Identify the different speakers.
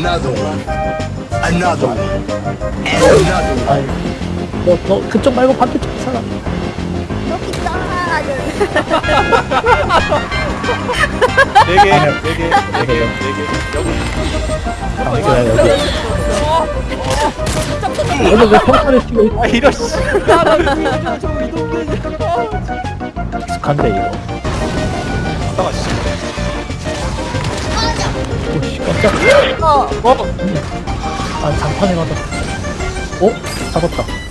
Speaker 1: another one, another one, and another one.
Speaker 2: 뭐, 너, 너 그쪽 말고 반대쪽 사람.
Speaker 3: 여기 있잖아.
Speaker 4: 네 개, 네 개, 네 개, 네 개. 여기.
Speaker 2: 아, 여기. 오늘 왜 평타를 치고
Speaker 4: 아 이런 씨
Speaker 2: 익숙한데 이거 어.
Speaker 3: 어?
Speaker 2: 아, 장판에 맞았어. 어? 잡았다.